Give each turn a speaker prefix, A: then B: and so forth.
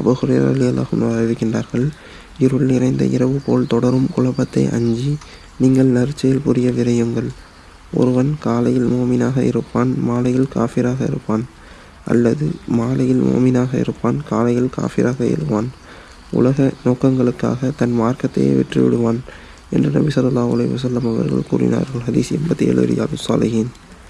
A: அபுஹுரேரா ரலியல்லாஹு அறிவிக்கின்றார்கள் இருள் நிறைந்த இரவு போல் தொடரும் குழப்பத்தை அஞ்சி நீங்கள் நற்செயல் புரிய விரையுங்கள். ஒருவன் காலையில் மோமினாக இருப்பான் மாலையில் காஃபிராக இருப்பான் அல்லது மாலையில் மோமினாக இருப்பான் காலையில் காஃபிராக எழுவான். உலக நோக்கங்களுக்காக தன் மார்க்கத்தையே விற்றுவிடுவான் என்று நபி சொல்லா உலக வஸல்லம் அவர்கள் கூறினார்கள். ஹதீஸ் எண்பத்தி ஏழு ரியாது சாலிஹீன்.